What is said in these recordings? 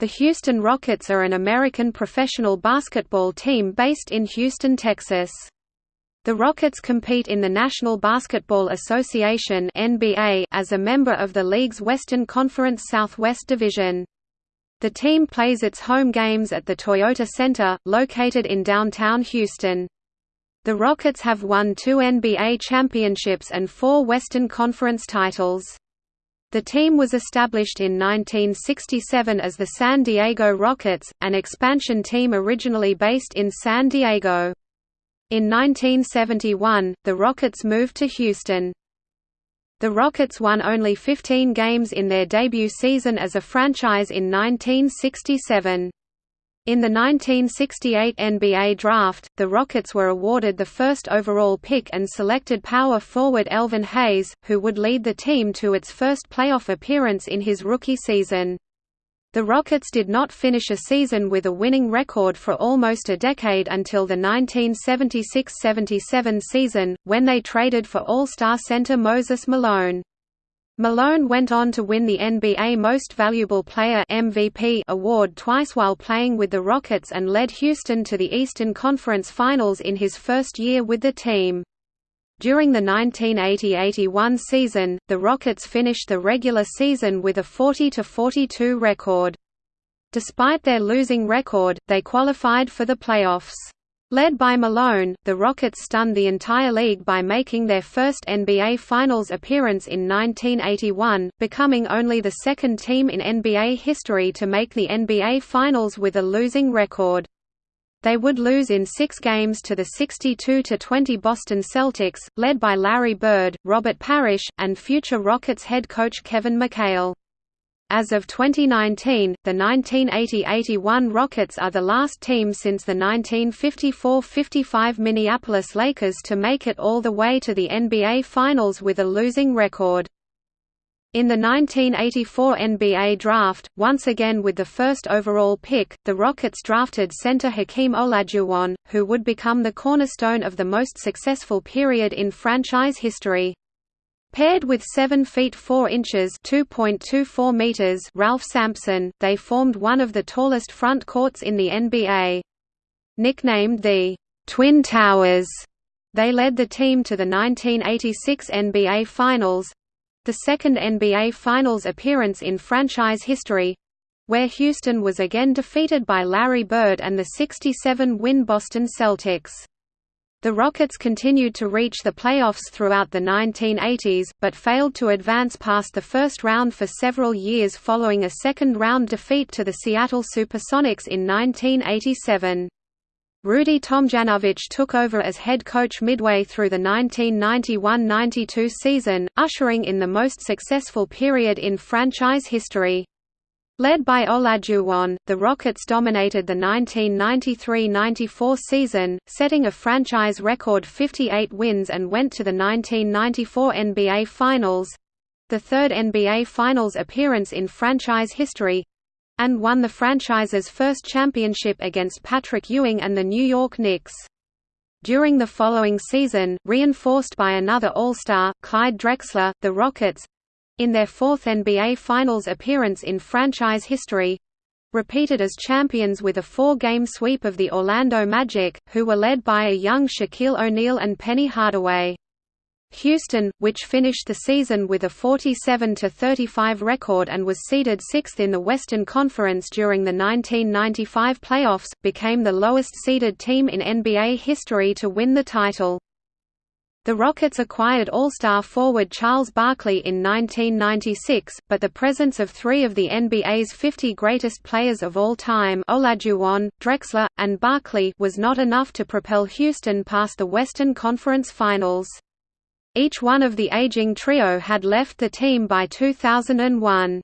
The Houston Rockets are an American professional basketball team based in Houston, Texas. The Rockets compete in the National Basketball Association (NBA) as a member of the league's Western Conference Southwest Division. The team plays its home games at the Toyota Center, located in downtown Houston. The Rockets have won two NBA championships and four Western Conference titles. The team was established in 1967 as the San Diego Rockets, an expansion team originally based in San Diego. In 1971, the Rockets moved to Houston. The Rockets won only 15 games in their debut season as a franchise in 1967. In the 1968 NBA Draft, the Rockets were awarded the first overall pick and selected power forward Elvin Hayes, who would lead the team to its first playoff appearance in his rookie season. The Rockets did not finish a season with a winning record for almost a decade until the 1976–77 season, when they traded for All-Star center Moses Malone. Malone went on to win the NBA Most Valuable Player MVP award twice while playing with the Rockets and led Houston to the Eastern Conference Finals in his first year with the team. During the 1980–81 season, the Rockets finished the regular season with a 40–42 record. Despite their losing record, they qualified for the playoffs. Led by Malone, the Rockets stunned the entire league by making their first NBA Finals appearance in 1981, becoming only the second team in NBA history to make the NBA Finals with a losing record. They would lose in six games to the 62–20 Boston Celtics, led by Larry Bird, Robert Parish, and future Rockets head coach Kevin McHale. As of 2019, the 1980–81 Rockets are the last team since the 1954–55 Minneapolis Lakers to make it all the way to the NBA Finals with a losing record. In the 1984 NBA Draft, once again with the first overall pick, the Rockets drafted center Hakeem Olajuwon, who would become the cornerstone of the most successful period in franchise history. Paired with 7 feet 4 inches (2.24 meters) Ralph Sampson, they formed one of the tallest front courts in the NBA. Nicknamed the Twin Towers, they led the team to the 1986 NBA Finals, the second NBA Finals appearance in franchise history, where Houston was again defeated by Larry Bird and the 67-win Boston Celtics. The Rockets continued to reach the playoffs throughout the 1980s, but failed to advance past the first round for several years following a second-round defeat to the Seattle Supersonics in 1987. Rudy Tomjanovich took over as head coach midway through the 1991–92 season, ushering in the most successful period in franchise history. Led by Olajuwon, the Rockets dominated the 1993–94 season, setting a franchise record 58 wins and went to the 1994 NBA Finals—the third NBA Finals appearance in franchise history—and won the franchise's first championship against Patrick Ewing and the New York Knicks. During the following season, reinforced by another All-Star, Clyde Drexler, the Rockets, in their fourth NBA Finals appearance in franchise history, repeated as champions with a four-game sweep of the Orlando Magic, who were led by a young Shaquille O'Neal and Penny Hardaway. Houston, which finished the season with a 47–35 record and was seeded sixth in the Western Conference during the 1995 playoffs, became the lowest-seeded team in NBA history to win the title. The Rockets acquired All-Star forward Charles Barkley in 1996, but the presence of three of the NBA's 50 greatest players of all time Olajuwon, Drexler, and Barkley was not enough to propel Houston past the Western Conference Finals. Each one of the aging trio had left the team by 2001.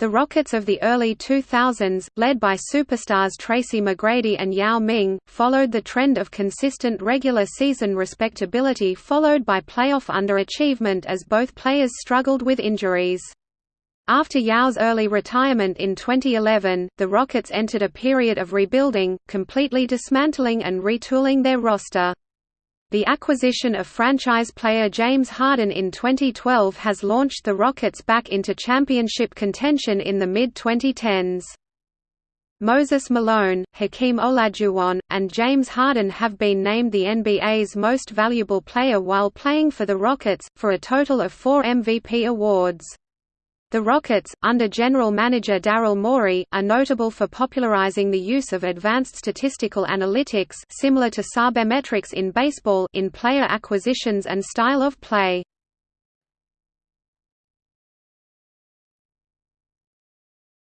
The Rockets of the early 2000s, led by superstars Tracy McGrady and Yao Ming, followed the trend of consistent regular season respectability followed by playoff underachievement as both players struggled with injuries. After Yao's early retirement in 2011, the Rockets entered a period of rebuilding, completely dismantling and retooling their roster. The acquisition of franchise player James Harden in 2012 has launched the Rockets back into championship contention in the mid-2010s. Moses Malone, Hakeem Olajuwon, and James Harden have been named the NBA's most valuable player while playing for the Rockets, for a total of four MVP awards. The Rockets, under general manager Daryl Morey, are notable for popularizing the use of advanced statistical analytics similar to sabermetrics in baseball in player acquisitions and style of play.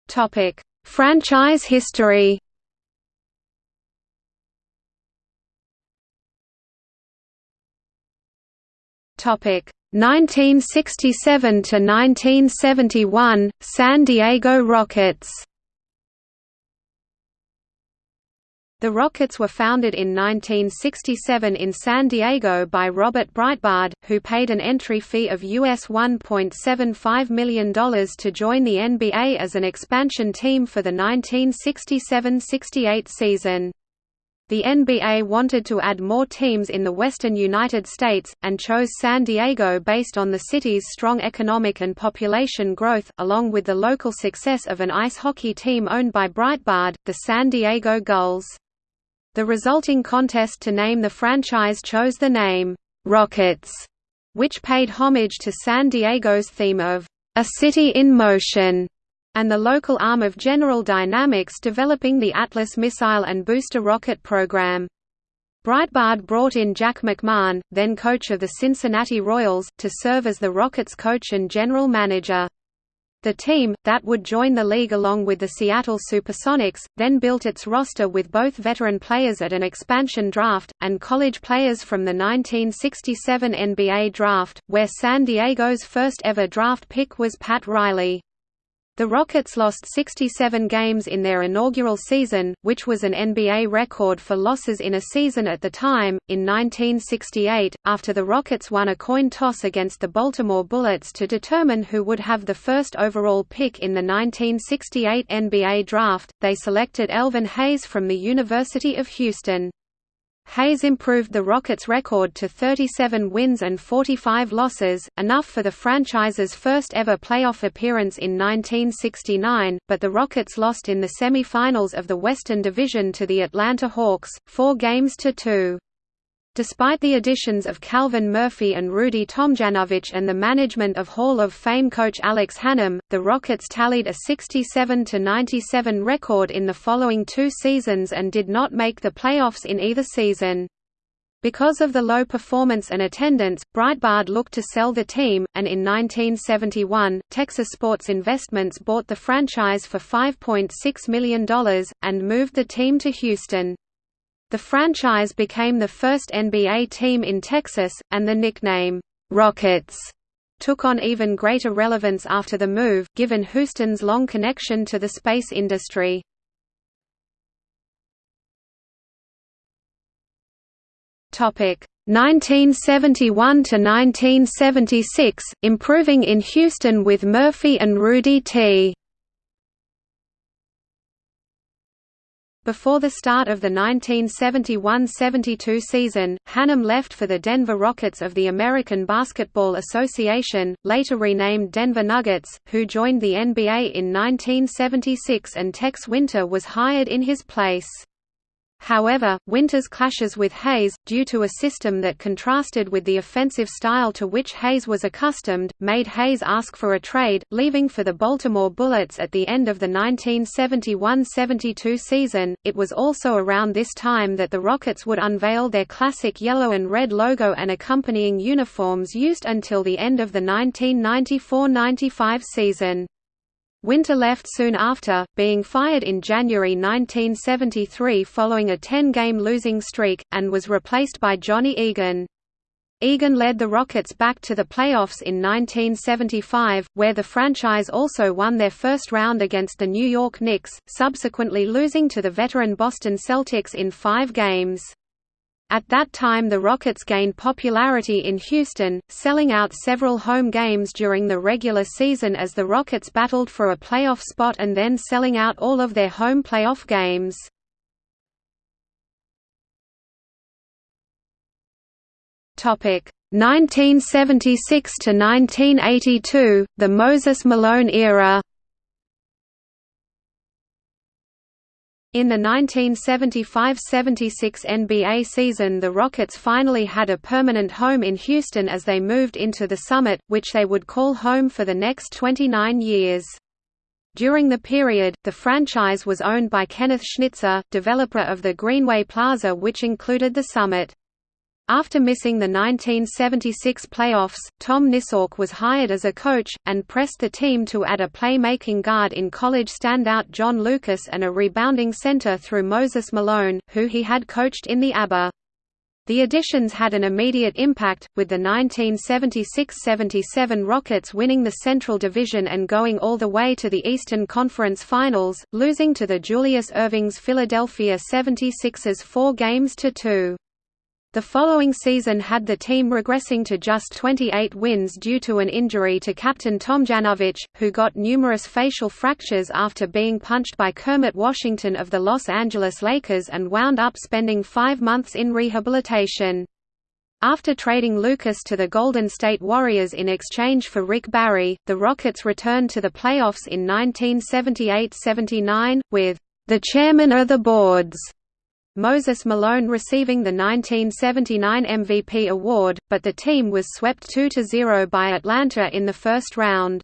Topic: Franchise history. Topic: 1967 to 1971 San Diego Rockets The Rockets were founded in 1967 in San Diego by Robert Breitbard, who paid an entry fee of US $1.75 million to join the NBA as an expansion team for the 1967–68 season. The NBA wanted to add more teams in the western United States, and chose San Diego based on the city's strong economic and population growth, along with the local success of an ice hockey team owned by Breitbard, the San Diego Gulls. The resulting contest to name the franchise chose the name, Rockets, which paid homage to San Diego's theme of, a city in motion and the local arm of General Dynamics developing the Atlas missile and booster rocket program. Breitbard brought in Jack McMahon, then coach of the Cincinnati Royals, to serve as the Rockets coach and general manager. The team, that would join the league along with the Seattle Supersonics, then built its roster with both veteran players at an expansion draft, and college players from the 1967 NBA draft, where San Diego's first ever draft pick was Pat Riley. The Rockets lost 67 games in their inaugural season, which was an NBA record for losses in a season at the time. In 1968, after the Rockets won a coin toss against the Baltimore Bullets to determine who would have the first overall pick in the 1968 NBA draft, they selected Elvin Hayes from the University of Houston. Hayes improved the Rockets' record to 37 wins and 45 losses, enough for the franchise's first ever playoff appearance in 1969, but the Rockets lost in the semi-finals of the Western Division to the Atlanta Hawks, four games to two. Despite the additions of Calvin Murphy and Rudy Tomjanovich and the management of Hall of Fame coach Alex Hannum, the Rockets tallied a 67–97 record in the following two seasons and did not make the playoffs in either season. Because of the low performance and attendance, Breitbard looked to sell the team, and in 1971, Texas Sports Investments bought the franchise for $5.6 million, and moved the team to Houston. The franchise became the first NBA team in Texas, and the nickname, Rockets, took on even greater relevance after the move, given Houston's long connection to the space industry. Topic 1971 to 1976, improving in Houston with Murphy and Rudy T. Before the start of the 1971–72 season, Hannum left for the Denver Rockets of the American Basketball Association, later renamed Denver Nuggets, who joined the NBA in 1976 and Tex Winter was hired in his place. However, Winter's clashes with Hayes, due to a system that contrasted with the offensive style to which Hayes was accustomed, made Hayes ask for a trade, leaving for the Baltimore Bullets at the end of the 1971–72 season. It was also around this time that the Rockets would unveil their classic yellow and red logo and accompanying uniforms used until the end of the 1994–95 season. Winter left soon after, being fired in January 1973 following a 10-game losing streak, and was replaced by Johnny Egan. Egan led the Rockets back to the playoffs in 1975, where the franchise also won their first round against the New York Knicks, subsequently losing to the veteran Boston Celtics in five games. At that time the Rockets gained popularity in Houston, selling out several home games during the regular season as the Rockets battled for a playoff spot and then selling out all of their home playoff games. Topic 1976 to 1982, the Moses Malone era. In the 1975–76 NBA season the Rockets finally had a permanent home in Houston as they moved into the Summit, which they would call home for the next 29 years. During the period, the franchise was owned by Kenneth Schnitzer, developer of the Greenway Plaza which included the Summit. After missing the 1976 playoffs, Tom Nissalke was hired as a coach, and pressed the team to add a playmaking guard in college standout John Lucas and a rebounding center through Moses Malone, who he had coached in the ABA. The additions had an immediate impact, with the 1976–77 Rockets winning the Central Division and going all the way to the Eastern Conference Finals, losing to the Julius Erving's Philadelphia 76ers four games to two. The following season had the team regressing to just 28 wins due to an injury to captain Tomjanovich, who got numerous facial fractures after being punched by Kermit Washington of the Los Angeles Lakers and wound up spending five months in rehabilitation. After trading Lucas to the Golden State Warriors in exchange for Rick Barry, the Rockets returned to the playoffs in 1978–79, with the chairman of the boards Moses Malone receiving the 1979 MVP award, but the team was swept 2–0 by Atlanta in the first round.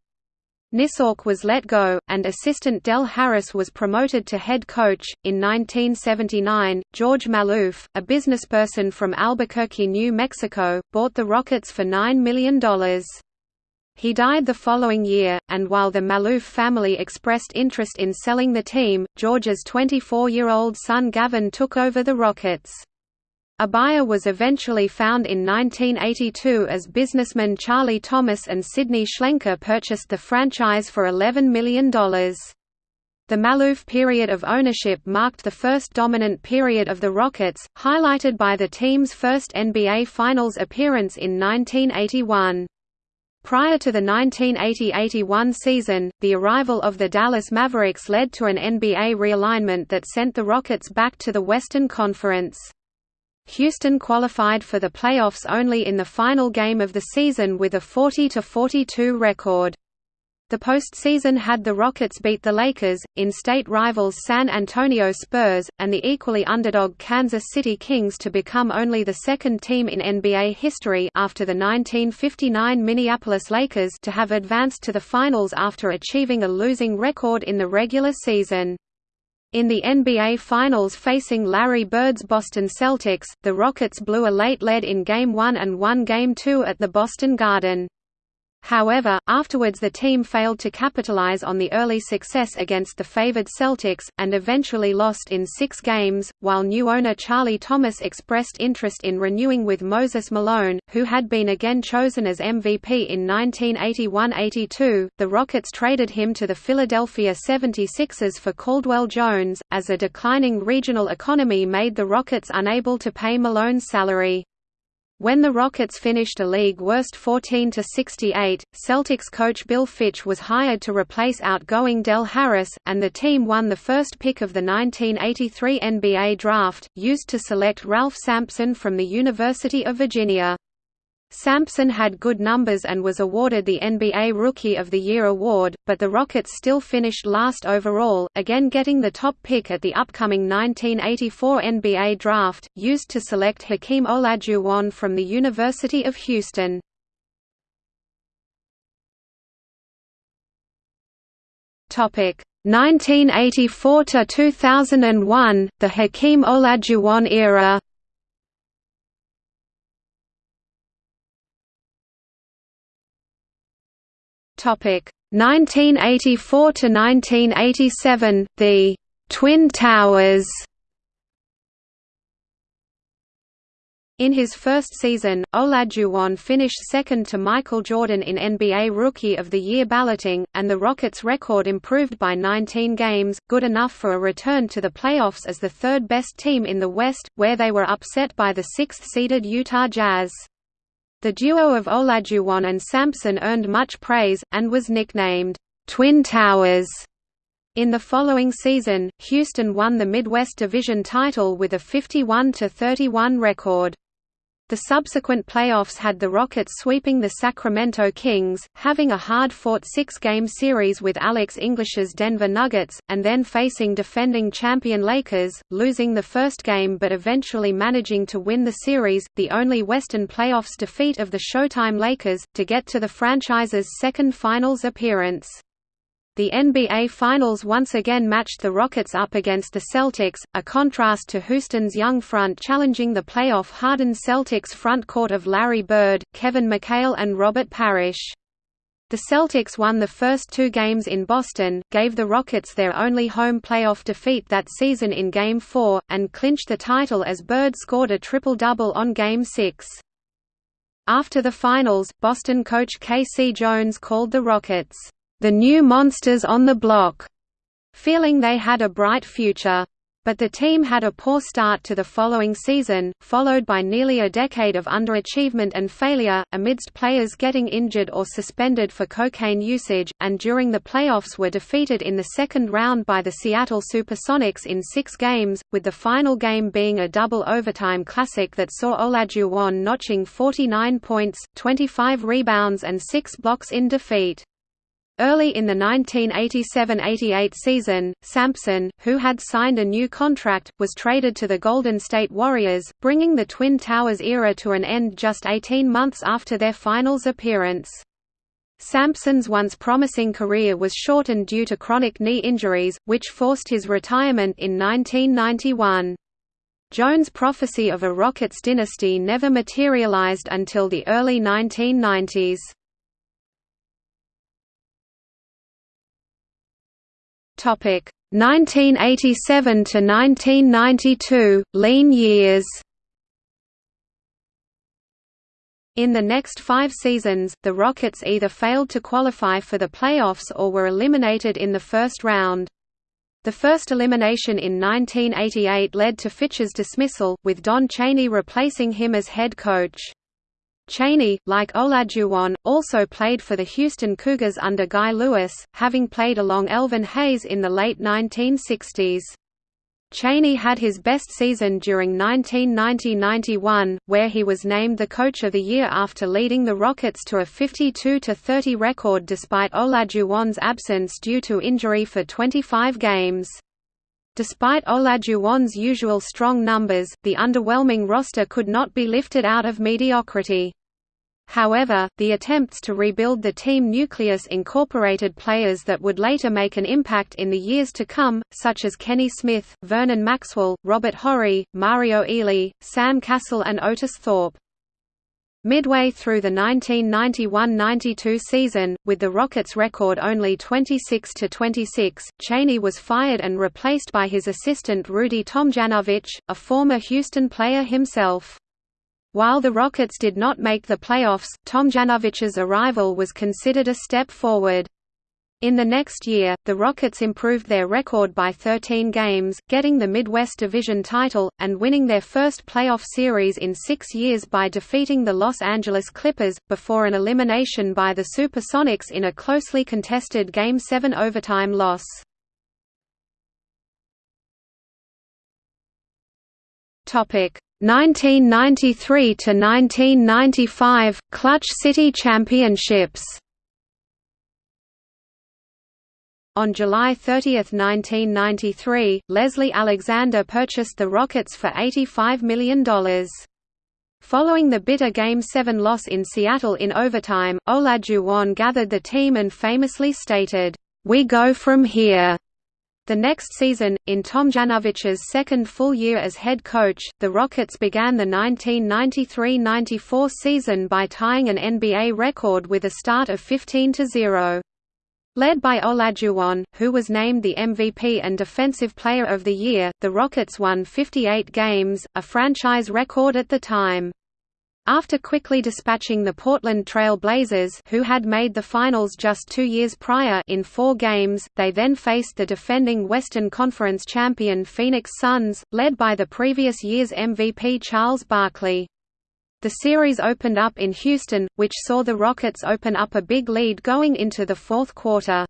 Nissalke was let go, and assistant Del Harris was promoted to head coach. In 1979, George Maloof, a businessperson from Albuquerque, New Mexico, bought the Rockets for $9 million. He died the following year, and while the Maloof family expressed interest in selling the team, George's 24-year-old son Gavin took over the Rockets. A buyer was eventually found in 1982 as businessmen Charlie Thomas and Sidney Shlenker purchased the franchise for $11 million. The Maloof period of ownership marked the first dominant period of the Rockets, highlighted by the team's first NBA Finals appearance in 1981. Prior to the 1980–81 season, the arrival of the Dallas Mavericks led to an NBA realignment that sent the Rockets back to the Western Conference. Houston qualified for the playoffs only in the final game of the season with a 40–42 record. The postseason had the Rockets beat the Lakers, in-state rivals San Antonio Spurs, and the equally underdog Kansas City Kings to become only the second team in NBA history after the 1959 Minneapolis Lakers to have advanced to the finals after achieving a losing record in the regular season. In the NBA Finals facing Larry Bird's Boston Celtics, the Rockets blew a late lead in Game 1 and won Game 2 at the Boston Garden. However, afterwards the team failed to capitalize on the early success against the favored Celtics, and eventually lost in six games. While new owner Charlie Thomas expressed interest in renewing with Moses Malone, who had been again chosen as MVP in 1981–82, the Rockets traded him to the Philadelphia 76ers for Caldwell Jones, as a declining regional economy made the Rockets unable to pay Malone's salary. When the Rockets finished a league worst 14–68, Celtics coach Bill Fitch was hired to replace outgoing Del Harris, and the team won the first pick of the 1983 NBA draft, used to select Ralph Sampson from the University of Virginia. Sampson had good numbers and was awarded the NBA Rookie of the Year award, but the Rockets still finished last overall, again getting the top pick at the upcoming 1984 NBA Draft, used to select Hakeem Olajuwon from the University of Houston. Topic 1984 to 2001, the Hakeem Olajuwon era. Topic 1984 to 1987, the Twin Towers. In his first season, Olajuwon finished second to Michael Jordan in NBA Rookie of the Year balloting, and the Rockets' record improved by 19 games, good enough for a return to the playoffs as the third-best team in the West, where they were upset by the sixth-seeded Utah Jazz. The duo of Olajuwon and Sampson earned much praise, and was nicknamed, "'Twin Towers'". In the following season, Houston won the Midwest Division title with a 51–31 record. The subsequent playoffs had the Rockets sweeping the Sacramento Kings, having a hard-fought six-game series with Alex English's Denver Nuggets, and then facing defending champion Lakers, losing the first game but eventually managing to win the series, the only Western playoffs defeat of the Showtime Lakers, to get to the franchise's second finals appearance. The NBA Finals once again matched the Rockets up against the Celtics, a contrast to Houston's young front challenging the playoff-hardened Celtics front court of Larry Bird, Kevin McHale and Robert Parish. The Celtics won the first two games in Boston, gave the Rockets their only home playoff defeat that season in Game 4, and clinched the title as Bird scored a triple-double on Game 6. After the finals, Boston coach K.C. Jones called the Rockets, the new monsters on the block, feeling they had a bright future. But the team had a poor start to the following season, followed by nearly a decade of underachievement and failure, amidst players getting injured or suspended for cocaine usage, and during the playoffs were defeated in the second round by the Seattle Supersonics in six games, with the final game being a double overtime classic that saw Olajuwon notching 49 points, 25 rebounds and six blocks in defeat. Early in the 1987–88 season, Sampson, who had signed a new contract, was traded to the Golden State Warriors, bringing the Twin Towers era to an end just 18 months after their finals appearance. Sampson's once promising career was shortened due to chronic knee injuries, which forced his retirement in 1991. Jones' prophecy of a Rockets dynasty never materialized until the early 1990s. Topic 1987 to 1992 lean years. In the next five seasons, the Rockets either failed to qualify for the playoffs or were eliminated in the first round. The first elimination in 1988 led to Fitch's dismissal, with Don Chaney replacing him as head coach. Chaney, like Olajuwon, also played for the Houston Cougars under Guy Lewis, having played along Elvin Hayes in the late 1960s. Chaney had his best season during 1990–91, where he was named the Coach of the Year after leading the Rockets to a 52–30 record despite Olajuwon's absence due to injury for 25 games. Despite Olajuwon's usual strong numbers, the underwhelming roster could not be lifted out of mediocrity. However, the attempts to rebuild the team nucleus incorporated players that would later make an impact in the years to come, such as Kenny Smith, Vernon Maxwell, Robert Horry, Mario Elie, Sam Cassell and Otis Thorpe. Midway through the 1991–92 season, with the Rockets' record only 26–26, Chaney was fired and replaced by his assistant Rudy Tomjanovich, a former Houston player himself. While the Rockets did not make the playoffs, Tomjanovich's arrival was considered a step forward. In the next year, the Rockets improved their record by 13 games, getting the Midwest Division title, and winning their first playoff series in six years by defeating the Los Angeles Clippers, before an elimination by the Supersonics in a closely contested Game 7 overtime loss. Topic 1993 to 1995 Clutch City Championships On July 30, 1993, Leslie Alexander purchased the Rockets for $85 million. Following the bitter Game 7 loss in Seattle in overtime, Olajuwon gathered the team and famously stated, "We go from here." The next season, in Tomjanovich's second full year as head coach, the Rockets began the 1993–94 season by tying an NBA record with a start of 15–0. Led by Olajuwon, who was named the MVP and Defensive Player of the Year, the Rockets won 58 games, a franchise record at the time. After quickly dispatching the Portland Trail Blazers who had made the finals just two years prior in four games, they then faced the defending Western Conference champion Phoenix Suns, led by the previous year's MVP Charles Barkley. The series opened up in Houston, which saw the Rockets open up a big lead going into the fourth quarter.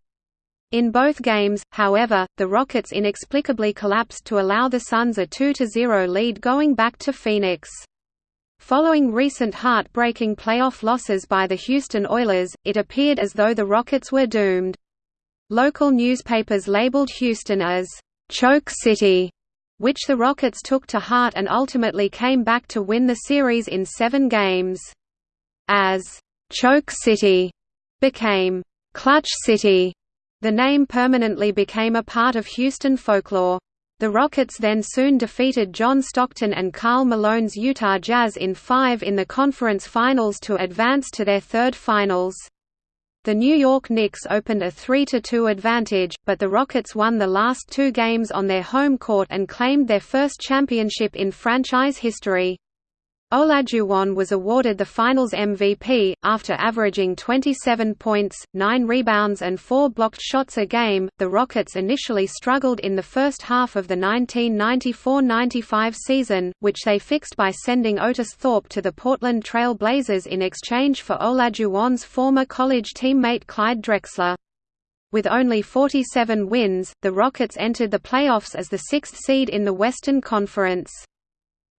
In both games, however, the Rockets inexplicably collapsed to allow the Suns a 2–0 lead going back to Phoenix. Following recent heart-breaking playoff losses by the Houston Oilers, it appeared as though the Rockets were doomed. Local newspapers labeled Houston as, "...choke city", which the Rockets took to heart and ultimately came back to win the series in seven games. As, "...choke city", became, "...clutch city", the name permanently became a part of Houston folklore. The Rockets then soon defeated John Stockton and Karl Malone's Utah Jazz in five in the conference finals to advance to their third finals. The New York Knicks opened a 3–2 advantage, but the Rockets won the last two games on their home court and claimed their first championship in franchise history. Olajuwon was awarded the Finals MVP, after averaging 27 points, 9 rebounds and 4 blocked shots a game. The Rockets initially struggled in the first half of the 1994–95 season, which they fixed by sending Otis Thorpe to the Portland Trail Blazers in exchange for Olajuwon's former college teammate Clyde Drexler. With only 47 wins, the Rockets entered the playoffs as the sixth seed in the Western Conference.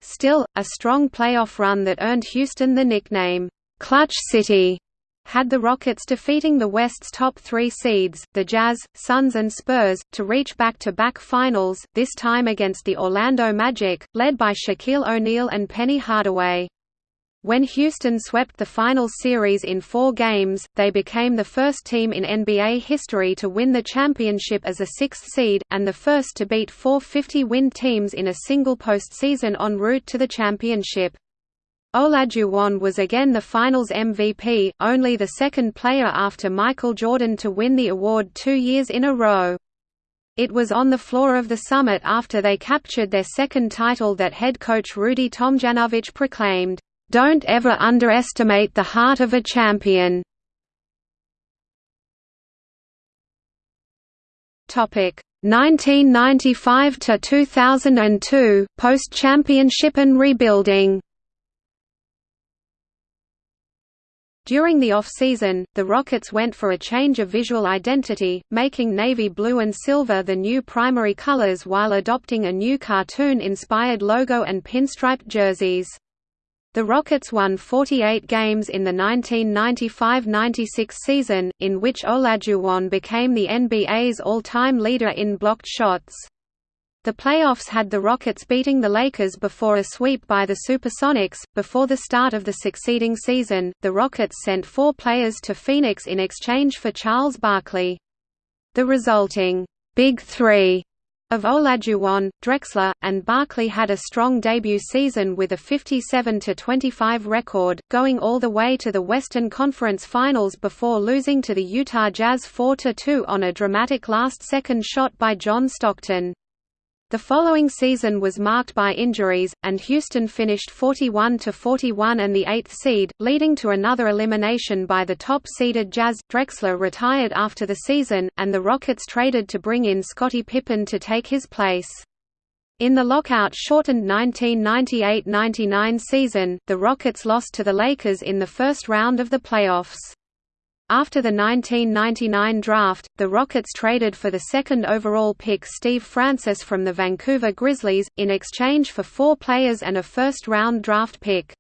Still, a strong playoff run that earned Houston the nickname, "'Clutch City' had the Rockets defeating the West's top three seeds, the Jazz, Suns and Spurs, to reach back-to-back -back finals, this time against the Orlando Magic, led by Shaquille O'Neal and Penny Hardaway. When Houston swept the final series in four games, they became the first team in NBA history to win the championship as a sixth seed, and the first to beat four 50-win teams in a single postseason en route to the championship. Olajuwon was again the Finals MVP, only the second player after Michael Jordan to win the award two years in a row. It was on the floor of the summit after they captured their second title that head coach Rudy Tomjanovich proclaimed, don't ever underestimate the heart of a champion. Topic 1995 to 2002 post-championship and rebuilding. During the off-season, the Rockets went for a change of visual identity, making navy blue and silver the new primary colors while adopting a new cartoon-inspired logo and pinstriped jerseys. The Rockets won 48 games in the 1995–96 season, in which Olajuwon became the NBA's all-time leader in blocked shots. The playoffs had the Rockets beating the Lakers before a sweep by the Supersonics. Before the start of the succeeding season, the Rockets sent four players to Phoenix in exchange for Charles Barkley. The resulting Big Three of Olajuwon, Drexler, and Barkley had a strong debut season with a 57–25 record, going all the way to the Western Conference Finals before losing to the Utah Jazz 4–2 on a dramatic last-second shot by John Stockton. The following season was marked by injuries, and Houston finished 41–41 and the eighth seed, leading to another elimination by the top-seeded Jazz. Drexler retired after the season, and the Rockets traded to bring in Scottie Pippen to take his place. In the lockout-shortened 1998–99 season, the Rockets lost to the Lakers in the first round of the playoffs. After the 1999 draft, the Rockets traded for the second overall pick Steve Francis from the Vancouver Grizzlies, in exchange for four players and a first-round draft pick.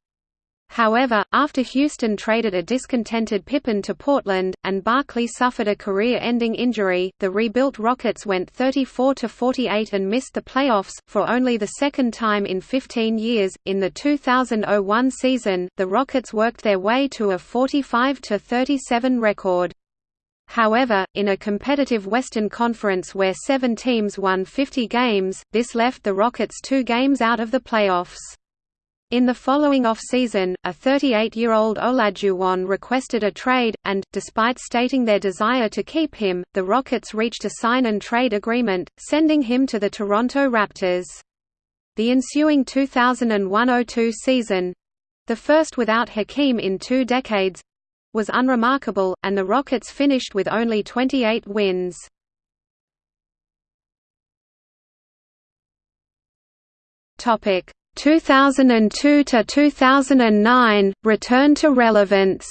However, after Houston traded a discontented Pippen to Portland, and Barkley suffered a career-ending injury, the rebuilt Rockets went 34–48 and missed the playoffs, for only the second time in 15 years. In the 2001 season, the Rockets worked their way to a 45–37 record. However, in a competitive Western Conference where seven teams won 50 games, this left the Rockets two games out of the playoffs. In the following off-season, a 38-year-old Olajuwon requested a trade, and, despite stating their desire to keep him, the Rockets reached a sign-and-trade agreement, sending him to the Toronto Raptors. The ensuing 2001–02 season—the first without Hakeem in two decades—was unremarkable, and the Rockets finished with only 28 wins. Topic 2002 to 2009 return to relevance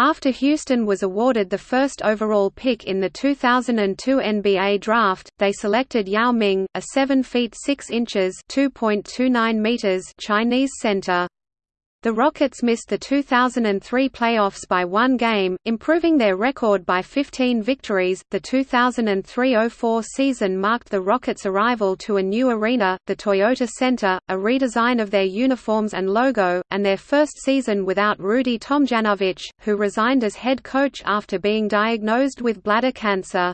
After Houston was awarded the first overall pick in the 2002 NBA draft, they selected Yao Ming, a 7 feet 6 inches (2.29 meters) Chinese center. The Rockets missed the 2003 playoffs by one game, improving their record by 15 victories. The 2003-04 season marked the Rockets' arrival to a new arena, the Toyota Center, a redesign of their uniforms and logo, and their first season without Rudy Tomjanovich, who resigned as head coach after being diagnosed with bladder cancer.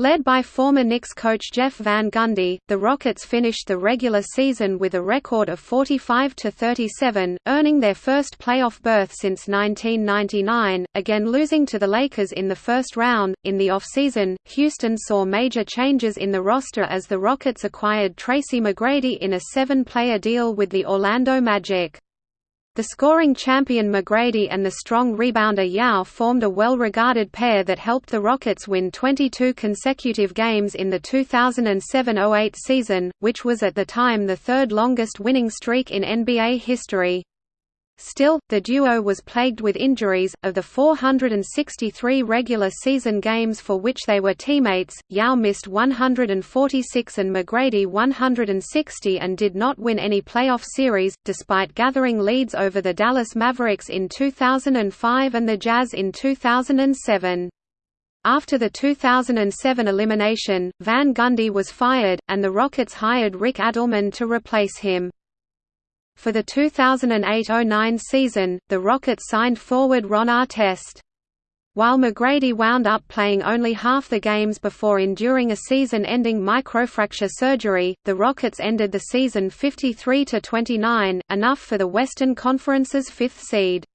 Led by former Knicks coach Jeff Van Gundy, the Rockets finished the regular season with a record of 45–37, earning their first playoff berth since 1999, again losing to the Lakers in the first round. In the offseason, Houston saw major changes in the roster as the Rockets acquired Tracy McGrady in a seven-player deal with the Orlando Magic. The scoring champion McGrady and the strong rebounder Yao formed a well-regarded pair that helped the Rockets win 22 consecutive games in the 2007–08 season, which was at the time the third longest winning streak in NBA history. Still, the duo was plagued with injuries. Of the 463 regular season games for which they were teammates, Yao missed 146 and McGrady 160 and did not win any playoff series, despite gathering leads over the Dallas Mavericks in 2005 and the Jazz in 2007. After the 2007 elimination, Van Gundy was fired, and the Rockets hired Rick Adelman to replace him. For the 2008–09 season, the Rockets signed forward Ron Artest. While McGrady wound up playing only half the games before enduring a season-ending microfracture surgery, the Rockets ended the season 53–29, enough for the Western Conference's fifth seed.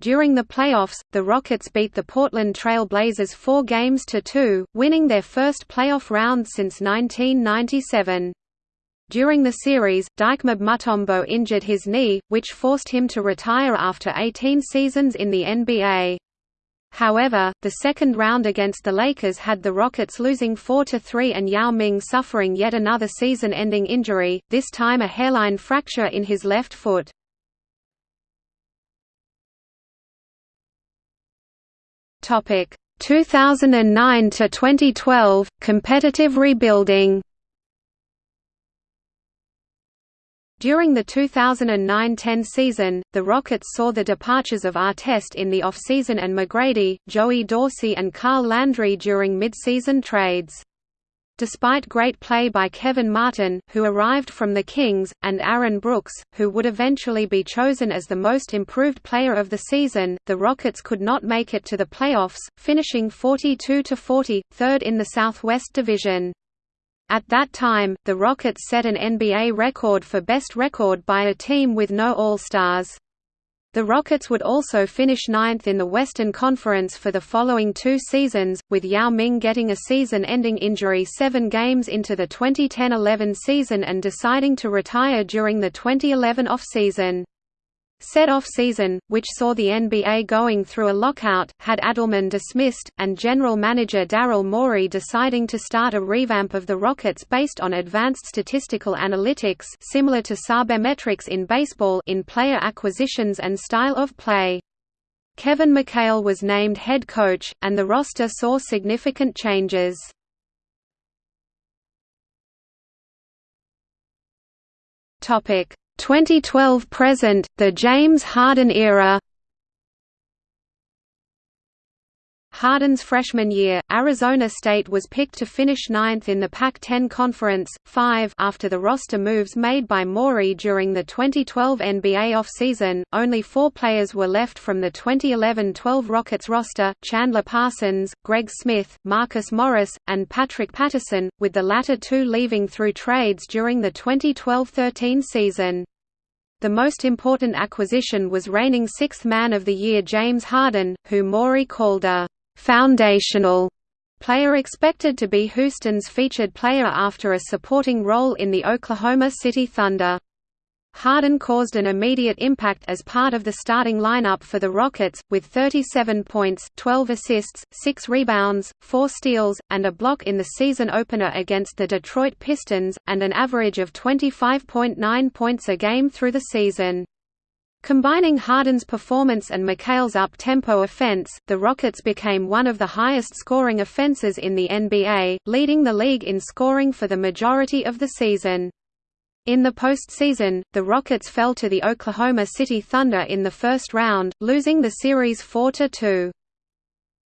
During the playoffs, the Rockets beat the Portland Trail Blazers four games to two, winning their first playoff round since 1997. During the series, Dikembe Mutombo injured his knee, which forced him to retire after 18 seasons in the NBA. However, the second round against the Lakers had the Rockets losing 4–3 and Yao Ming suffering yet another season-ending injury, this time a hairline fracture in his left foot. Topic 2009 to 2012 competitive rebuilding. During the 2009–10 season, the Rockets saw the departures of Artest in the offseason and McGrady, Joey Dorsey and Carl Landry during midseason trades. Despite great play by Kevin Martin, who arrived from the Kings, and Aaron Brooks, who would eventually be chosen as the most improved player of the season, the Rockets could not make it to the playoffs, finishing 42–40, third in the Southwest Division. At that time, the Rockets set an NBA record for best record by a team with no All-Stars. The Rockets would also finish ninth in the Western Conference for the following two seasons, with Yao Ming getting a season-ending injury seven games into the 2010–11 season and deciding to retire during the 2011 off-season. Said off-season, which saw the NBA going through a lockout, had Adelman dismissed, and general manager Daryl Morey deciding to start a revamp of the Rockets based on advanced statistical analytics similar to sabermetrics in baseball in player acquisitions and style of play. Kevin McHale was named head coach, and the roster saw significant changes. Topic 2012 present, the James Harden era Harden's freshman year, Arizona State was picked to finish ninth in the Pac-10 Conference, 5 after the roster moves made by Morey during the 2012 NBA offseason. Only four players were left from the 2011-12 Rockets roster, Chandler Parsons, Greg Smith, Marcus Morris, and Patrick Patterson, with the latter two leaving through trades during the 2012-13 season. The most important acquisition was reigning sixth man of the year James Harden, who Morey called a foundational player expected to be Houston's featured player after a supporting role in the Oklahoma City Thunder. Harden caused an immediate impact as part of the starting lineup for the Rockets, with 37 points, 12 assists, 6 rebounds, 4 steals, and a block in the season opener against the Detroit Pistons, and an average of 25.9 points a game through the season. Combining Harden's performance and McHale's up-tempo offense, the Rockets became one of the highest-scoring offenses in the NBA, leading the league in scoring for the majority of the season. In the postseason, the Rockets fell to the Oklahoma City Thunder in the first round, losing the series 4–2.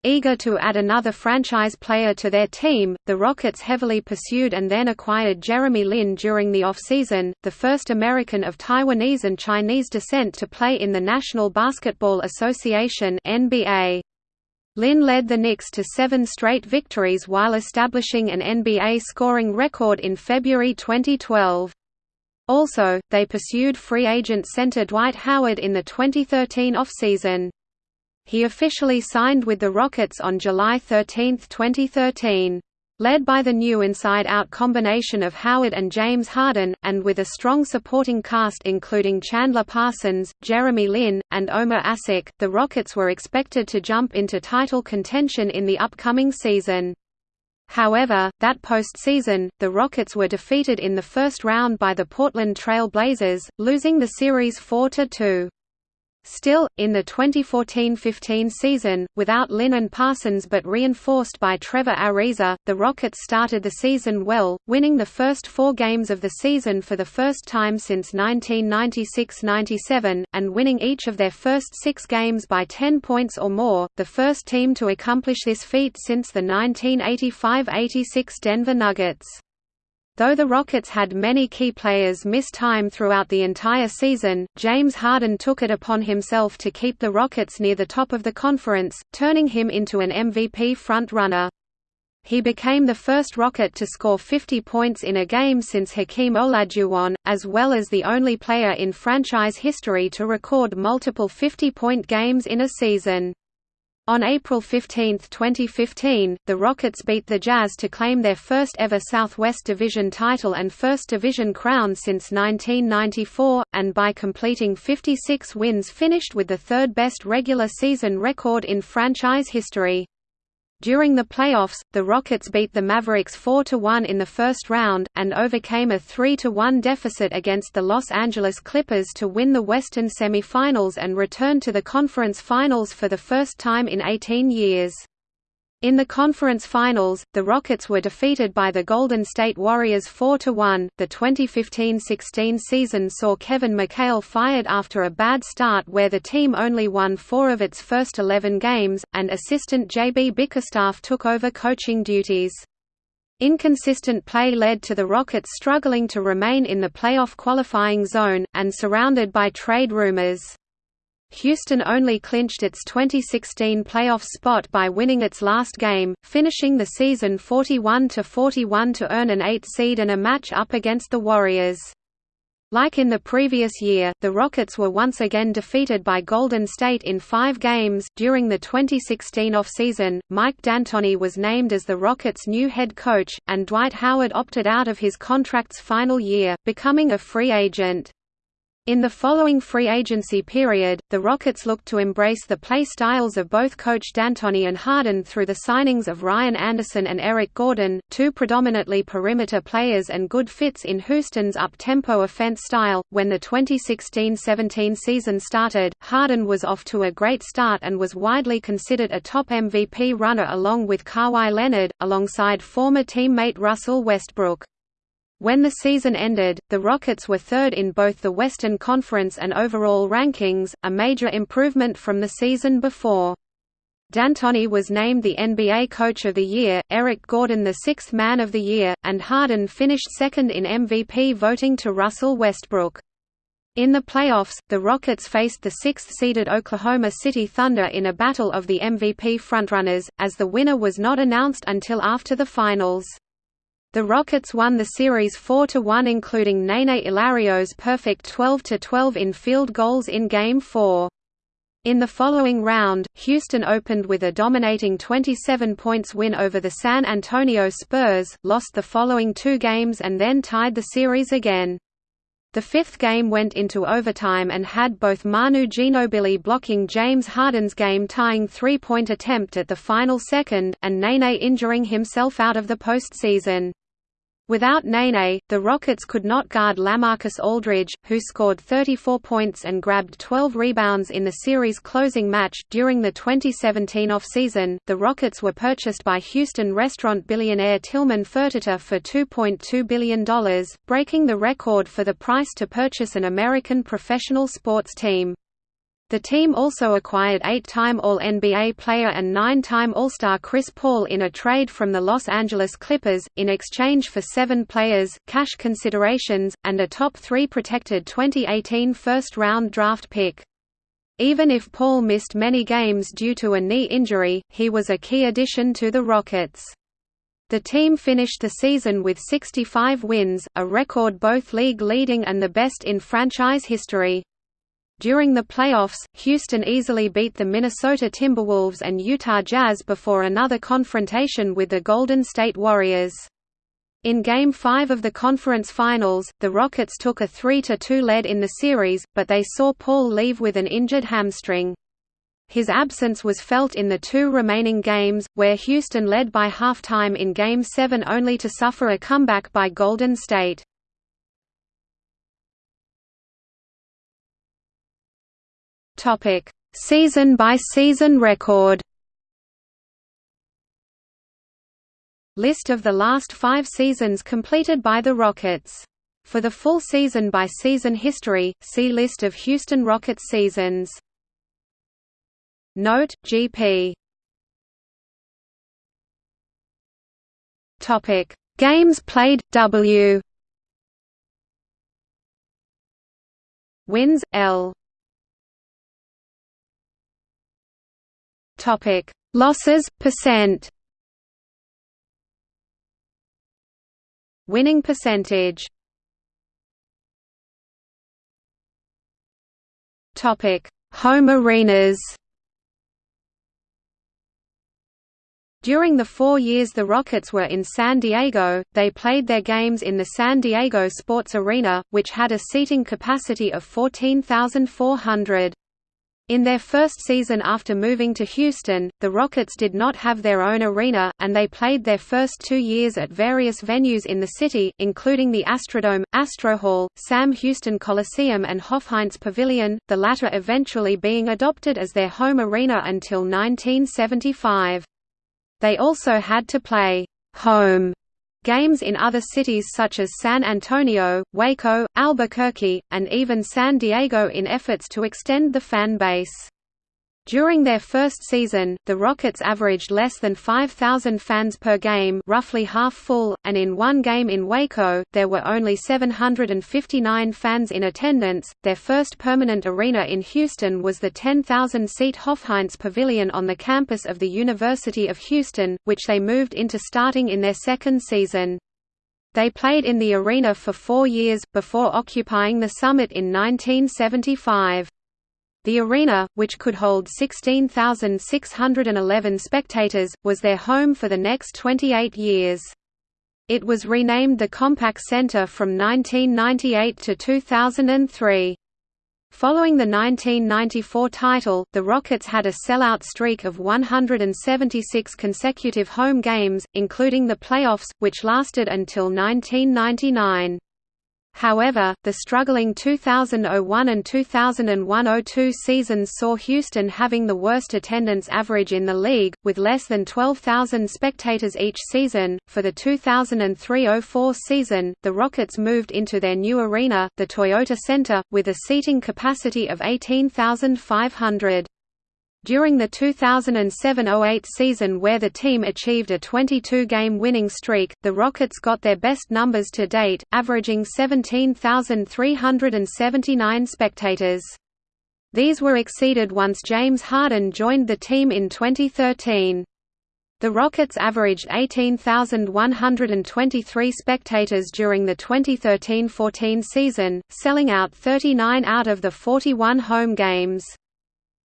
Eager to add another franchise player to their team, the Rockets heavily pursued and then acquired Jeremy Lin during the offseason, the first American of Taiwanese and Chinese descent to play in the National Basketball Association NBA. Lin led the Knicks to seven straight victories while establishing an NBA scoring record in February 2012. Also, they pursued free agent center Dwight Howard in the 2013 offseason. He officially signed with the Rockets on July 13, 2013. Led by the new inside-out combination of Howard and James Harden, and with a strong supporting cast including Chandler Parsons, Jeremy Lin, and Omer Asik, the Rockets were expected to jump into title contention in the upcoming season. However, that postseason, the Rockets were defeated in the first round by the Portland Trail Blazers, losing the series 4–2. Still, in the 2014–15 season, without Lin and Parsons but reinforced by Trevor Ariza, the Rockets started the season well, winning the first four games of the season for the first time since 1996–97, and winning each of their first six games by 10 points or more, the first team to accomplish this feat since the 1985–86 Denver Nuggets. Though the Rockets had many key players miss time throughout the entire season, James Harden took it upon himself to keep the Rockets near the top of the conference, turning him into an MVP front-runner. He became the first Rocket to score 50 points in a game since Hakeem Olajuwon, as well as the only player in franchise history to record multiple 50-point games in a season. On April 15, 2015, the Rockets beat the Jazz to claim their first ever Southwest Division title and first division crown since 1994, and by completing 56 wins finished with the third best regular season record in franchise history. During the playoffs, the Rockets beat the Mavericks 4–1 in the first round, and overcame a 3–1 deficit against the Los Angeles Clippers to win the Western semifinals and return to the conference finals for the first time in 18 years. In the conference finals, the Rockets were defeated by the Golden State Warriors 4–1. The 2015–16 season saw Kevin McHale fired after a bad start where the team only won four of its first 11 games, and assistant JB Bickerstaff took over coaching duties. Inconsistent play led to the Rockets struggling to remain in the playoff qualifying zone, and surrounded by trade rumors. Houston only clinched its 2016 playoff spot by winning its last game, finishing the season 41–41 to earn an 8 seed and a match up against the Warriors. Like in the previous year, the Rockets were once again defeated by Golden State in five games. During the 2016 offseason, Mike D'Antoni was named as the Rockets' new head coach, and Dwight Howard opted out of his contract's final year, becoming a free agent. In the following free agency period, the Rockets looked to embrace the play styles of both coach D'Antoni and Harden through the signings of Ryan Anderson and Eric Gordon, two predominantly perimeter players and good fits in Houston's up-tempo offense style. When the 2016-17 season started, Harden was off to a great start and was widely considered a top MVP runner along with Kawhi Leonard, alongside former teammate Russell Westbrook. When the season ended, the Rockets were third in both the Western Conference and overall rankings, a major improvement from the season before. D'Antoni was named the NBA Coach of the Year, Eric Gordon the Sixth Man of the Year, and Harden finished second in MVP voting to Russell Westbrook. In the playoffs, the Rockets faced the sixth-seeded Oklahoma City Thunder in a battle of the MVP frontrunners, as the winner was not announced until after the finals. The Rockets won the series 4–1 including Nene Hilario's perfect 12–12 in field goals in Game 4. In the following round, Houston opened with a dominating 27 points win over the San Antonio Spurs, lost the following two games and then tied the series again. The fifth game went into overtime and had both Manu Ginobili blocking James Harden's game-tying three-point attempt at the final second, and Nene injuring himself out of the postseason. Without Nene, the Rockets could not guard Lamarcus Aldridge, who scored 34 points and grabbed 12 rebounds in the series closing match. During the 2017 offseason, the Rockets were purchased by Houston restaurant billionaire Tillman Fertitta for $2.2 billion, breaking the record for the price to purchase an American professional sports team. The team also acquired eight-time All-NBA player and nine-time All-Star Chris Paul in a trade from the Los Angeles Clippers, in exchange for seven players, cash considerations, and a top three protected 2018 first-round draft pick. Even if Paul missed many games due to a knee injury, he was a key addition to the Rockets. The team finished the season with 65 wins, a record both league-leading and the best in franchise history. During the playoffs, Houston easily beat the Minnesota Timberwolves and Utah Jazz before another confrontation with the Golden State Warriors. In Game 5 of the conference finals, the Rockets took a 3–2 lead in the series, but they saw Paul leave with an injured hamstring. His absence was felt in the two remaining games, where Houston led by halftime in Game 7 only to suffer a comeback by Golden State. Topic: Season by season record. List of the last 5 seasons completed by the Rockets. For the full season by season history, see list of Houston Rockets seasons. Note: GP. Topic: Games played W. Wins L. Topic: Losses percent. Winning percentage. Topic: Home arenas. During the four years the Rockets were in San Diego, they played their games in the San Diego Sports Arena, which had a seating capacity of 14,400. In their first season after moving to Houston, the Rockets did not have their own arena, and they played their first two years at various venues in the city, including the Astrodome, Astrohall, Sam Houston Coliseum and Hofheinz Pavilion, the latter eventually being adopted as their home arena until 1975. They also had to play home Games in other cities such as San Antonio, Waco, Albuquerque, and even San Diego in efforts to extend the fan base. During their first season, the Rockets averaged less than 5,000 fans per game roughly half full, and in one game in Waco, there were only 759 fans in attendance. Their first permanent arena in Houston was the 10,000-seat Hofheinz Pavilion on the campus of the University of Houston, which they moved into starting in their second season. They played in the arena for four years, before occupying the summit in 1975. The arena, which could hold 16,611 spectators, was their home for the next 28 years. It was renamed the Compaq Center from 1998 to 2003. Following the 1994 title, the Rockets had a sellout streak of 176 consecutive home games, including the playoffs, which lasted until 1999. However, the struggling 2001 and 2001–02 seasons saw Houston having the worst attendance average in the league, with less than 12,000 spectators each season. For the 2003–04 season, the Rockets moved into their new arena, the Toyota Center, with a seating capacity of 18,500. During the 2007–08 season where the team achieved a 22-game winning streak, the Rockets got their best numbers to date, averaging 17,379 spectators. These were exceeded once James Harden joined the team in 2013. The Rockets averaged 18,123 spectators during the 2013–14 season, selling out 39 out of the 41 home games.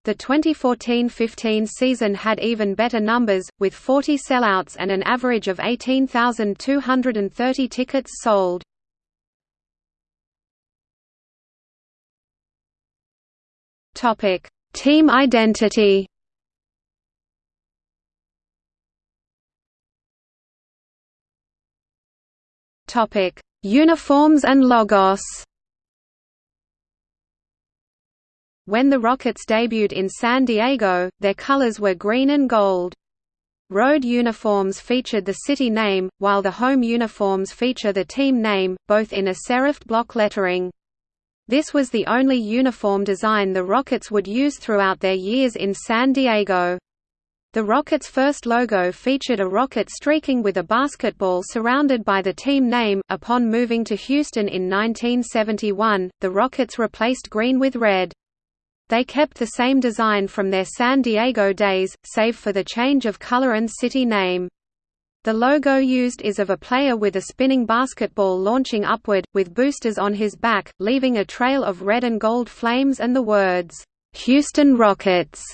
The 2014–15 season had even better numbers, with 40 sellouts and an average of 18,230 tickets sold. Team identity Uniforms and logos. When the Rockets debuted in San Diego, their colors were green and gold. Road uniforms featured the city name, while the home uniforms feature the team name, both in a serifed block lettering. This was the only uniform design the Rockets would use throughout their years in San Diego. The Rockets' first logo featured a rocket streaking with a basketball surrounded by the team name. Upon moving to Houston in 1971, the Rockets replaced green with red. They kept the same design from their San Diego days, save for the change of color and city name. The logo used is of a player with a spinning basketball launching upward, with boosters on his back, leaving a trail of red and gold flames and the words, "'Houston Rockets'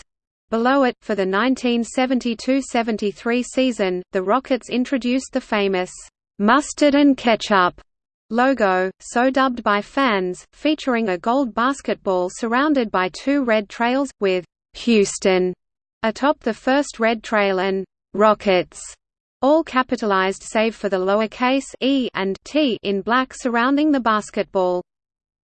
Below it, for the 1972–73 season, the Rockets introduced the famous, "'Mustard and Ketchup' logo, so dubbed by fans, featuring a gold basketball surrounded by two red trails, with "'Houston' atop the first red trail and "'Rockets' all capitalized save for the lowercase e and t in black surrounding the basketball.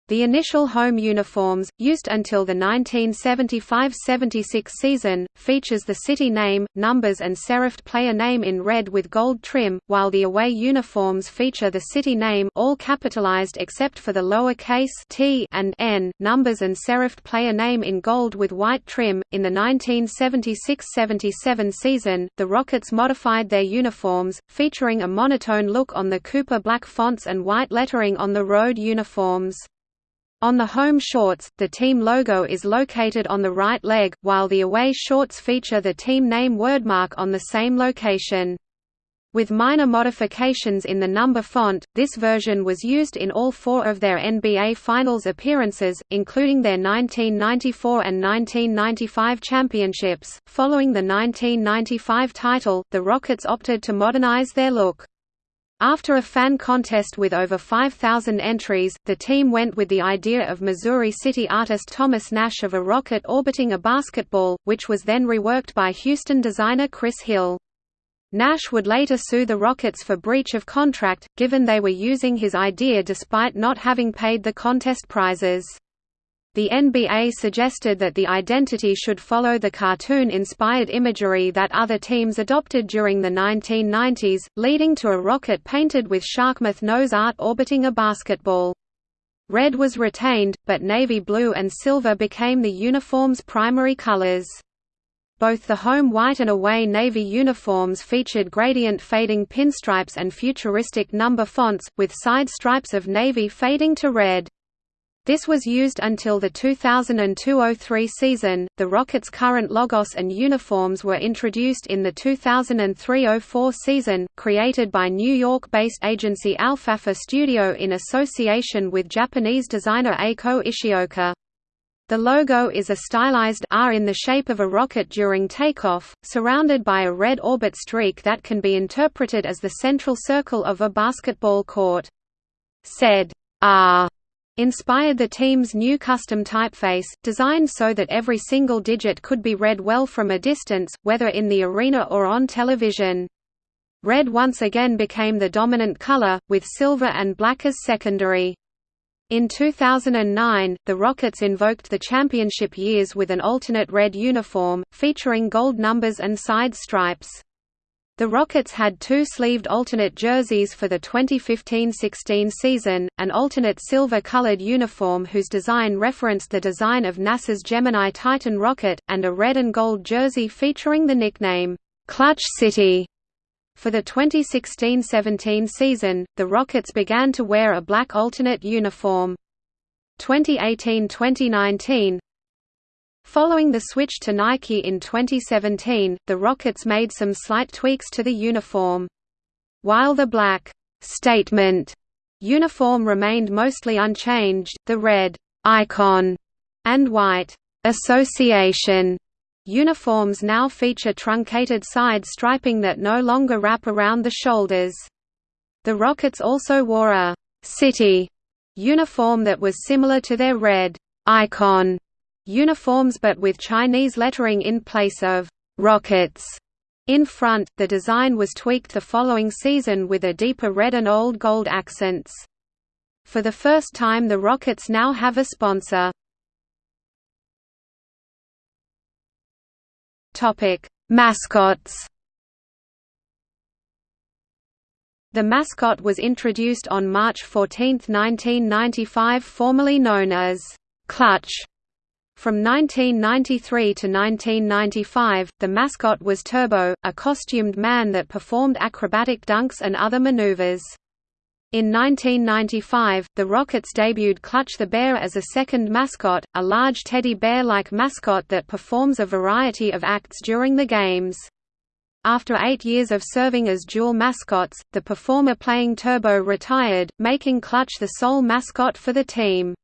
The initial home uniforms, used until the 1975–76 season, features the city name, numbers and serifed player name in red with gold trim, while the away uniforms feature the city name all capitalized except for the lower-case t and n, numbers and serifed player name in gold with white trim. In the 1976–77 season, the Rockets modified their uniforms, featuring a monotone look on the Cooper black fonts and white lettering on the road uniforms. On the home shorts, the team logo is located on the right leg, while the away shorts feature the team name wordmark on the same location. With minor modifications in the number font, this version was used in all four of their NBA Finals appearances, including their 1994 and 1995 championships. Following the 1995 title, the Rockets opted to modernize their look. After a fan contest with over 5,000 entries, the team went with the idea of Missouri City artist Thomas Nash of a rocket orbiting a basketball, which was then reworked by Houston designer Chris Hill. Nash would later sue the Rockets for breach of contract, given they were using his idea despite not having paid the contest prizes. The NBA suggested that the identity should follow the cartoon-inspired imagery that other teams adopted during the 1990s, leading to a rocket painted with sharkmouth nose art orbiting a basketball. Red was retained, but navy blue and silver became the uniform's primary colors. Both the home white and away navy uniforms featured gradient fading pinstripes and futuristic number fonts, with side stripes of navy fading to red. This was used until the 2002–03 season. The Rockets' current logos and uniforms were introduced in the 2003–04 season, created by New York-based agency Alfalfa Studio in association with Japanese designer Eiko Ishioka. The logo is a stylized R in the shape of a rocket during takeoff, surrounded by a red orbit streak that can be interpreted as the central circle of a basketball court. Said R inspired the team's new custom typeface, designed so that every single digit could be read well from a distance, whether in the arena or on television. Red once again became the dominant color, with silver and black as secondary. In 2009, the Rockets invoked the championship years with an alternate red uniform, featuring gold numbers and side stripes. The Rockets had two sleeved alternate jerseys for the 2015–16 season, an alternate silver-colored uniform whose design referenced the design of NASA's Gemini Titan rocket, and a red and gold jersey featuring the nickname, "'Clutch City". For the 2016–17 season, the Rockets began to wear a black alternate uniform. 2018–2019, Following the switch to Nike in 2017, the Rockets made some slight tweaks to the uniform. While the black statement uniform remained mostly unchanged, the red icon and white association uniforms now feature truncated side striping that no longer wrap around the shoulders. The Rockets also wore a city uniform that was similar to their red icon uniforms but with Chinese lettering in place of «rockets». In front, the design was tweaked the following season with a deeper red and old gold accents. For the first time the Rockets now have a sponsor. Mascots The mascot was introduced on March 14, 1995 formerly known as Clutch. From 1993 to 1995, the mascot was Turbo, a costumed man that performed acrobatic dunks and other maneuvers. In 1995, the Rockets debuted Clutch the Bear as a second mascot, a large teddy bear-like mascot that performs a variety of acts during the games. After eight years of serving as dual mascots, the performer playing Turbo retired, making Clutch the sole mascot for the team.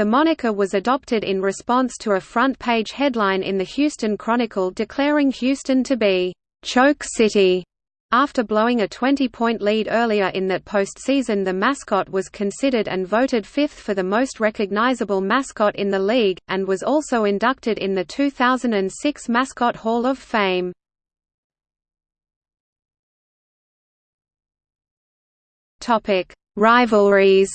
The moniker was adopted in response to a front-page headline in the Houston Chronicle declaring Houston to be, "...choke city." After blowing a 20-point lead earlier in that postseason the mascot was considered and voted fifth for the most recognizable mascot in the league, and was also inducted in the 2006 Mascot Hall of Fame. Rivalries.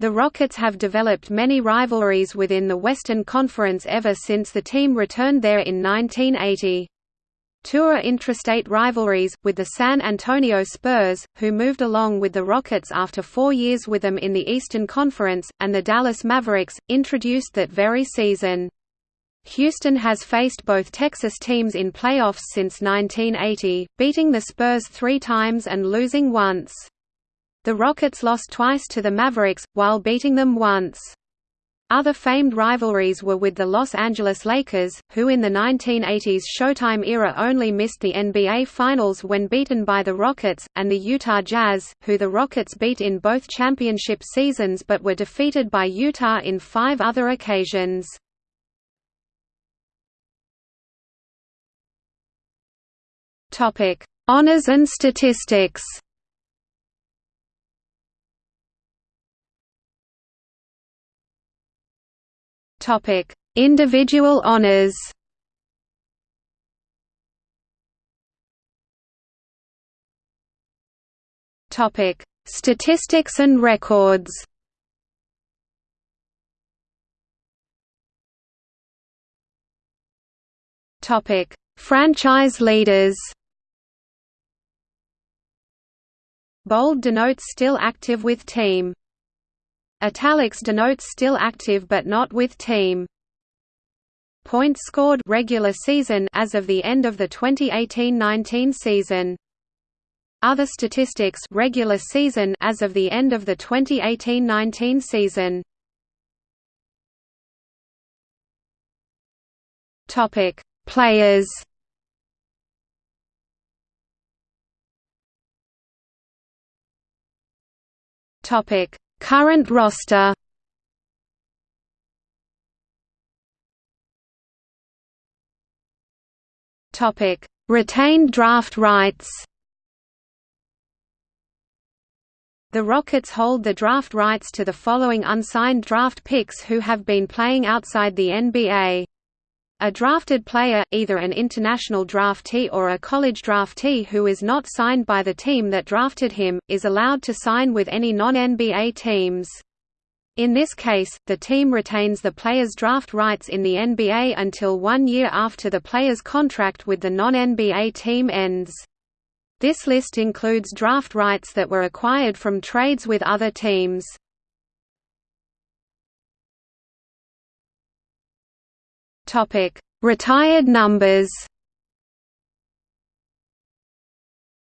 The Rockets have developed many rivalries within the Western Conference ever since the team returned there in 1980. Two are intrastate rivalries, with the San Antonio Spurs, who moved along with the Rockets after four years with them in the Eastern Conference, and the Dallas Mavericks, introduced that very season. Houston has faced both Texas teams in playoffs since 1980, beating the Spurs three times and losing once. The Rockets lost twice to the Mavericks, while beating them once. Other famed rivalries were with the Los Angeles Lakers, who in the 1980s Showtime era only missed the NBA Finals when beaten by the Rockets, and the Utah Jazz, who the Rockets beat in both championship seasons but were defeated by Utah in five other occasions. Honors and statistics. Topic: Individual honors. Topic: Statistics and records. Topic: Franchise leaders. Bold denotes still active with team. Italics denotes still active but not with team. Points scored regular season as of the end of the 2018-19 season. Other statistics regular season as of the end of the 2018-19 season. Topic: Players Topic: Current roster. Topic: Retained draft rights. The Rockets hold the draft rights to the following unsigned draft picks who have been playing outside the NBA. A drafted player, either an international draftee or a college draftee who is not signed by the team that drafted him, is allowed to sign with any non-NBA teams. In this case, the team retains the player's draft rights in the NBA until one year after the player's contract with the non-NBA team ends. This list includes draft rights that were acquired from trades with other teams. Topic: Retired numbers.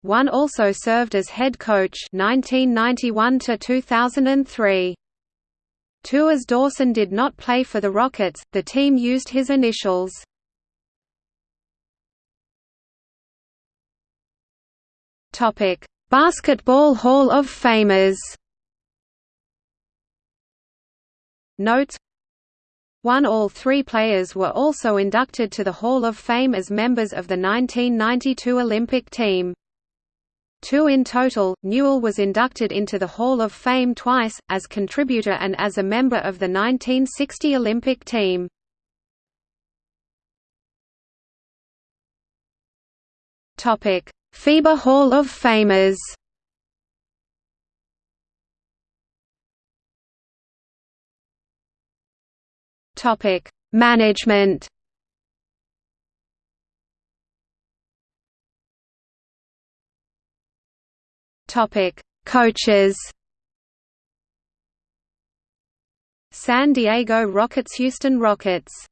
One also served as head coach 1991 to 2003. Two as Dawson did not play for the Rockets, the team used his initials. Topic: Basketball Hall of Famers. Notes one All three players were also inducted to the Hall of Fame as members of the 1992 Olympic team. Two in total, Newell was inducted into the Hall of Fame twice, as contributor and as a member of the 1960 Olympic team. FIBA Hall of Famers Topic: Management. Topic: Coaches. San Diego Rockets Houston Rockets